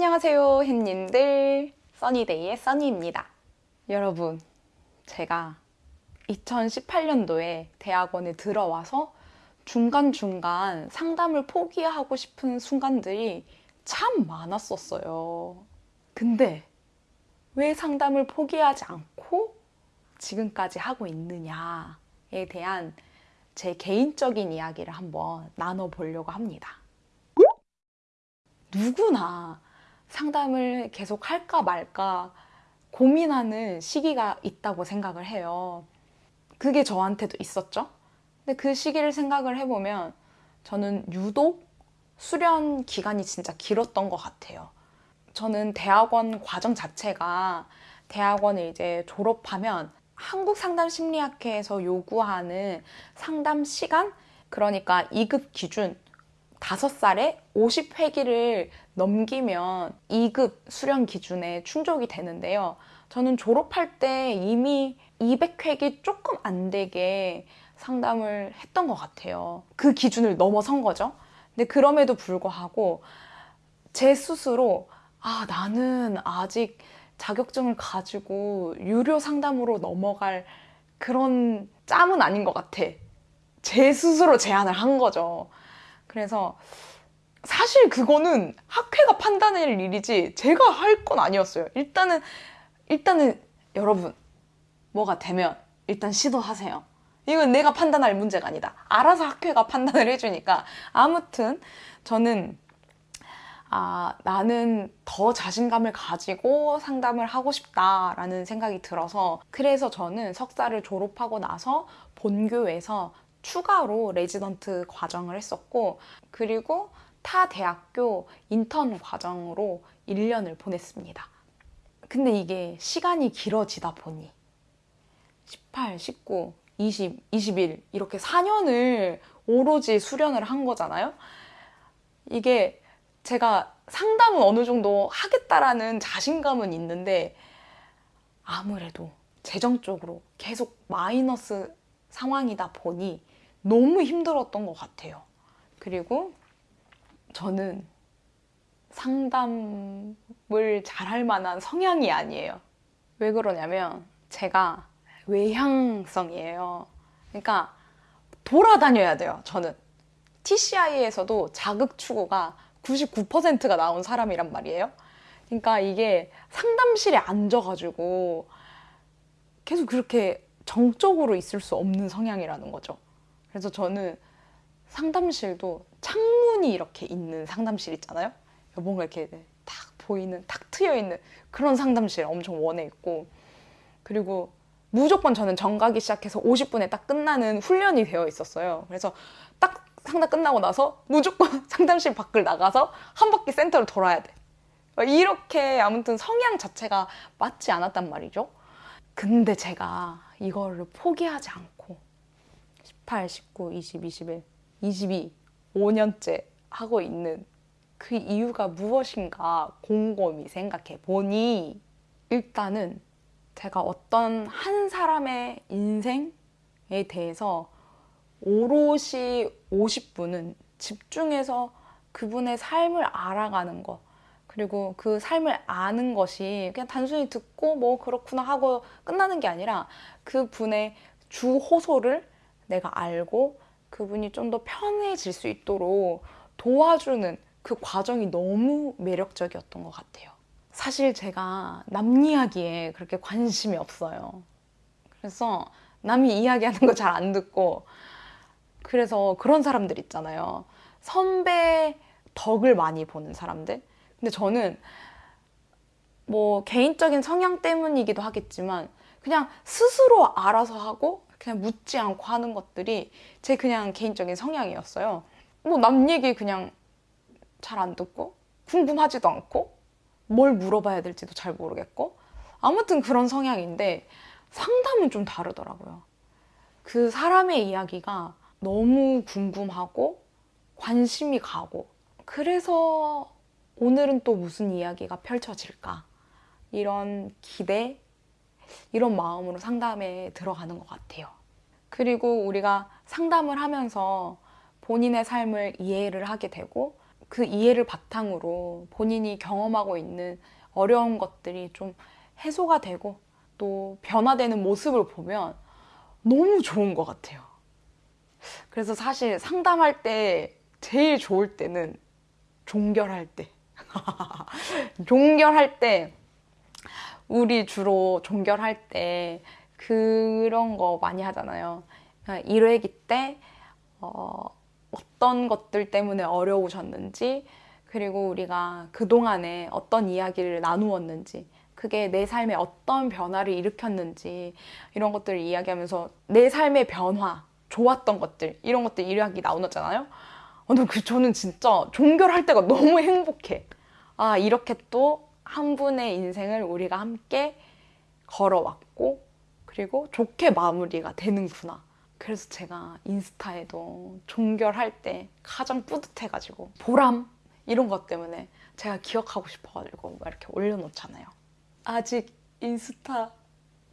안녕하세요 햇님들. 써니데이의 써니입니다. 여러분 제가 2018년도에 대학원에 들어와서 중간중간 상담을 포기하고 싶은 순간들이 참 많았었어요. 근데 왜 상담을 포기하지 않고 지금까지 하고 있느냐에 대한 제 개인적인 이야기를 한번 나눠보려고 합니다. 누구나 상담을 계속 할까 말까 고민하는 시기가 있다고 생각을 해요. 그게 저한테도 있었죠. 근데 그 시기를 생각을 해보면 저는 유독 수련 기간이 진짜 길었던 것 같아요. 저는 대학원 과정 자체가 대학원을 이제 졸업하면 한국상담심리학회에서 요구하는 상담 시간 그러니까 2급 기준 5살에 50회기를 넘기면 2급 수련 기준에 충족이 되는데요. 저는 졸업할 때 이미 200회기 조금 안 되게 상담을 했던 것 같아요. 그 기준을 넘어선 거죠. 근데 그럼에도 불구하고 제 스스로 아 나는 아직 자격증을 가지고 유료 상담으로 넘어갈 그런 짬은 아닌 것 같아. 제 스스로 제안을 한 거죠. 그래서 사실 그거는 학회가 판단할 일이지 제가 할 건 아니었어요. 일단은 일단은 여러분 뭐가 되면 일단 시도하세요. 이건 내가 판단할 문제가 아니다. 알아서 학회가 판단을 해주니까 아무튼 저는 아, 나는 더 자신감을 가지고 상담을 하고 싶다라는 생각이 들어서 그래서 저는 석사를 졸업하고 나서 본교에서 추가로 레지던트 과정을 했었고 그리고 타 대학교 인턴 과정으로 1년을 보냈습니다. 근데 이게 시간이 길어지다 보니 18, 19, 20, 21 이렇게 4년을 오로지 수련을 한 거잖아요. 이게 제가 상담은 어느 정도 하겠다라는 자신감은 있는데 아무래도 재정적으로 계속 마이너스 상황이다 보니 너무 힘들었던 것 같아요. 그리고 저는 상담을 잘할 만한 성향이 아니에요. 왜 그러냐면 제가 외향성이에요. 그러니까 돌아다녀야 돼요, 저는. TCI에서도 자극 추구가 99%가 나온 사람이란 말이에요. 그러니까 이게 상담실에 앉아가지고 계속 그렇게 정적으로 있을 수 없는 성향이라는 거죠. 그래서 저는 상담실도 창문이 이렇게 있는 상담실 있잖아요. 뭔가 이렇게 탁 보이는, 탁 트여 있는 그런 상담실 엄청 원해 있고 그리고 무조건 저는 정가기 시작해서 50분에 딱 끝나는 훈련이 되어 있었어요. 그래서 딱 상담 끝나고 나서 무조건 상담실 밖을 나가서 한 바퀴 센터를 돌아야 돼. 이렇게 아무튼 성향 자체가 맞지 않았단 말이죠. 근데 제가 이거를 포기하지 않고 18, 19, 20, 21, 22, 5년째 하고 있는 그 이유가 무엇인가 곰곰이 생각해 보니 일단은 제가 어떤 한 사람의 인생에 대해서 오롯이 50분은 집중해서 그분의 삶을 알아가는 것 그리고 그 삶을 아는 것이 그냥 단순히 듣고 뭐 그렇구나 하고 끝나는 게 아니라 그 분의 주 호소를 내가 알고 그분이 좀 더 편해질 수 있도록 도와주는 그 과정이 너무 매력적이었던 것 같아요. 사실 제가 남 이야기에 그렇게 관심이 없어요. 그래서 남이 이야기하는 거 잘 안 듣고 그래서 그런 사람들 있잖아요. 선배 덕을 많이 보는 사람들. 근데 저는 뭐 개인적인 성향 때문이기도 하겠지만 그냥 스스로 알아서 하고 그냥 묻지 않고 하는 것들이 제 그냥 개인적인 성향이었어요. 뭐 남 얘기 그냥 잘 안 듣고 궁금하지도 않고 뭘 물어봐야 될지도 잘 모르겠고 아무튼 그런 성향인데 상담은 좀 다르더라고요. 그 사람의 이야기가 너무 궁금하고 관심이 가고 그래서 오늘은 또 무슨 이야기가 펼쳐질까 이런 기대 이런 마음으로 상담에 들어가는 것 같아요. 그리고 우리가 상담을 하면서 본인의 삶을 이해를 하게 되고 그 이해를 바탕으로 본인이 경험하고 있는 어려운 것들이 좀 해소가 되고 또 변화되는 모습을 보면 너무 좋은 것 같아요. 그래서 사실 상담할 때 제일 좋을 때는 종결할 때. 종결할 때, 우리 주로 종결할 때 그런 거 많이 하잖아요. 1회기 때, 어, 어떤 것들 때문에 어려우셨는지, 그리고 우리가 그동안에 어떤 이야기를 나누었는지, 그게 내 삶에 어떤 변화를 일으켰는지, 이런 것들을 이야기하면서 내 삶의 변화, 좋았던 것들, 이런 것들 이야기 나누었잖아요. 어, 근데 그 저는 진짜 종결할 때가 너무 행복해. 아, 이렇게 또 한 분의 인생을 우리가 함께 걸어왔고, 그리고 좋게 마무리가 되는구나. 그래서 제가 인스타에도 종결할 때 가장 뿌듯해가지고, 보람, 이런 것 때문에 제가 기억하고 싶어가지고 막 이렇게 올려놓잖아요. 아직 인스타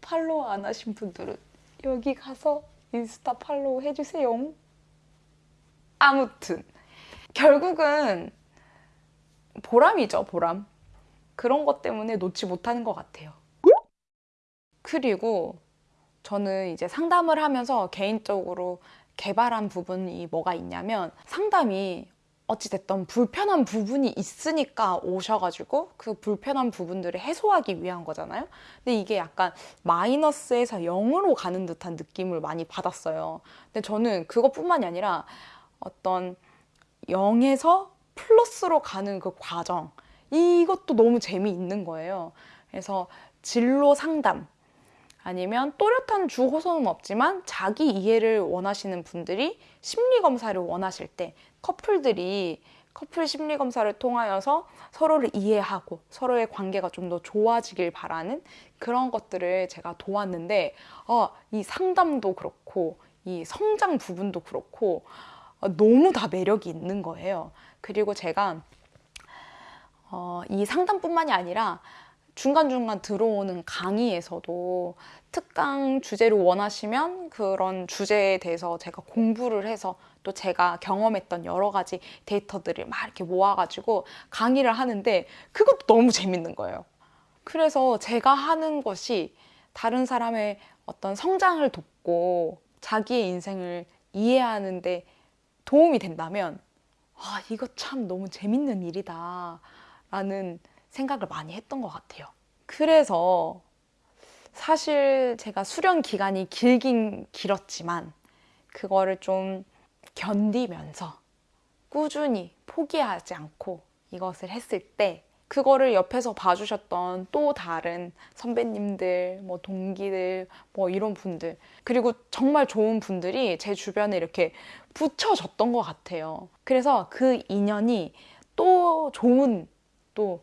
팔로우 안 하신 분들은 여기 가서 인스타 팔로우 해주세요. 아무튼 결국은 보람이죠, 보람. 그런 것 때문에 놓지 못하는 것 같아요. 그리고 저는 이제 상담을 하면서 개인적으로 개발한 부분이 뭐가 있냐면 상담이 어찌됐던 불편한 부분이 있으니까 오셔가지고 그 불편한 부분들을 해소하기 위한 거잖아요. 근데 이게 약간 마이너스에서 0으로 가는 듯한 느낌을 많이 받았어요. 근데 저는 그것뿐만이 아니라 어떤 0에서 플러스로 가는 그 과정, 이것도 너무 재미있는 거예요. 그래서 진로 상담, 아니면 또렷한 주 호소는 없지만 자기 이해를 원하시는 분들이 심리 검사를 원하실 때 커플들이 커플 심리 검사를 통하여서 서로를 이해하고 서로의 관계가 좀 더 좋아지길 바라는 그런 것들을 제가 도왔는데 어, 이 상담도 그렇고 이 성장 부분도 그렇고 어, 너무 다 매력이 있는 거예요. 그리고 제가 어, 이 상담뿐만이 아니라 중간중간 들어오는 강의에서도 특강 주제를 원하시면 그런 주제에 대해서 제가 공부를 해서 또 제가 경험했던 여러 가지 데이터들을 막 이렇게 모아가지고 강의를 하는데 그것도 너무 재밌는 거예요. 그래서 제가 하는 것이 다른 사람의 어떤 성장을 돕고 자기의 인생을 이해하는 데 도움이 된다면 아, 이거 참 너무 재밌는 일이다. 라는 생각을 많이 했던 것 같아요. 그래서 사실 제가 수련 기간이 길긴 길었지만 그거를 좀 견디면서 꾸준히 포기하지 않고 이것을 했을 때 그거를 옆에서 봐주셨던 또 다른 선배님들, 뭐 동기들, 뭐 이런 분들, 그리고 정말 좋은 분들이 제 주변에 이렇게 붙여졌던 것 같아요. 그래서 그 인연이 또 좋은 또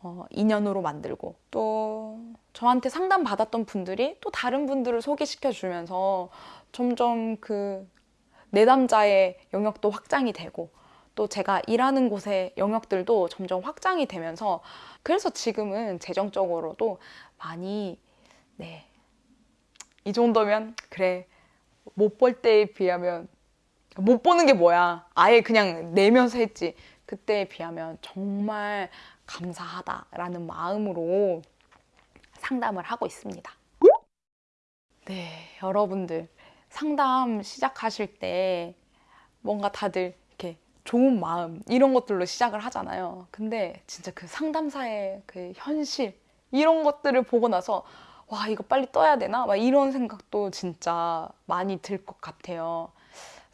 어, 인연으로 만들고 또 저한테 상담 받았던 분들이 또 다른 분들을 소개시켜 주면서 점점 그 내담자의 영역도 확장이 되고 또 제가 일하는 곳의 영역들도 점점 확장이 되면서 그래서 지금은 재정적으로도 많이 네. 이 정도면 그래 못 벌 때에 비하면 못 보는 게 뭐야 아예 그냥 내면서 했지 그때에 비하면 정말 감사하다라는 마음으로 상담을 하고 있습니다. 네, 여러분들 상담 시작하실 때 뭔가 다들 이렇게 좋은 마음 이런 것들로 시작을 하잖아요. 근데 진짜 그 상담사의 그 현실 이런 것들을 보고 나서 와 이거 빨리 떠야 되나? 막 이런 생각도 진짜 많이 들 것 같아요.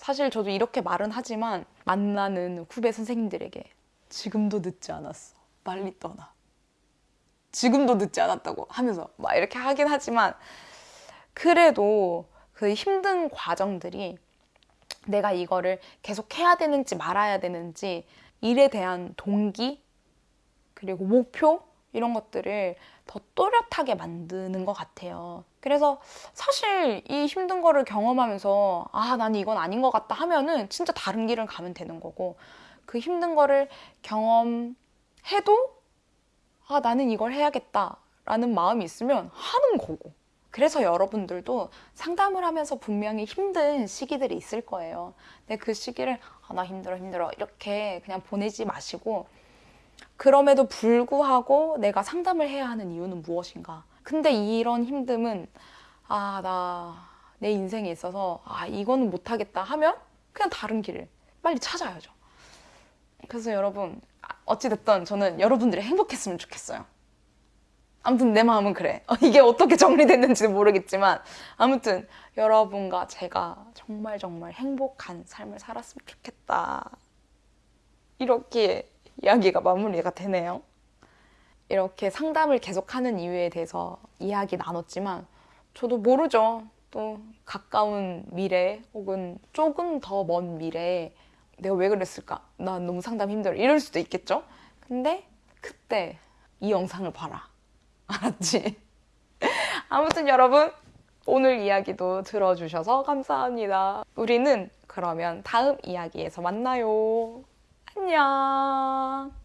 사실 저도 이렇게 말은 하지만 만나는 후배 선생님들에게 지금도 늦지 않았어. 빨리 떠나. 지금도 늦지 않았다고 하면서 막 이렇게 하긴 하지만 그래도 그 힘든 과정들이 내가 이거를 계속 해야 되는지 말아야 되는지 일에 대한 동기 그리고 목표 이런 것들을 더 또렷하게 만드는 것 같아요. 그래서 사실 이 힘든 거를 경험하면서 아, 난 이건 아닌 것 같다 하면은 진짜 다른 길을 가면 되는 거고 그 힘든 거를 경험해도 아, 나는 이걸 해야겠다 라는 마음이 있으면 하는 거고 그래서 여러분들도 상담을 하면서 분명히 힘든 시기들이 있을 거예요. 근데 그 시기를 아, 나 힘들어 힘들어 이렇게 그냥 보내지 마시고 그럼에도 불구하고 내가 상담을 해야 하는 이유는 무엇인가? 근데 이런 힘듦은 아, 나 내 인생에 있어서 아, 이거는 못하겠다 하면 그냥 다른 길을 빨리 찾아야죠. 그래서 여러분, 아, 어찌됐든 저는 여러분들이 행복했으면 좋겠어요. 아무튼 내 마음은 그래. 어, 이게 어떻게 정리됐는지는 모르겠지만 아무튼 여러분과 제가 정말 정말 행복한 삶을 살았으면 좋겠다. 이렇게 이야기가 마무리가 되네요. 이렇게 상담을 계속하는 이유에 대해서 이야기 나눴지만 저도 모르죠. 또 가까운 미래 혹은 조금 더 먼 미래에 내가 왜 그랬을까? 난 너무 상담 힘들어. 이럴 수도 있겠죠? 근데 그때 이 영상을 봐라. 알았지? 아무튼 여러분 오늘 이야기도 들어주셔서 감사합니다. 우리는 그러면 다음 이야기에서 만나요. 안녕.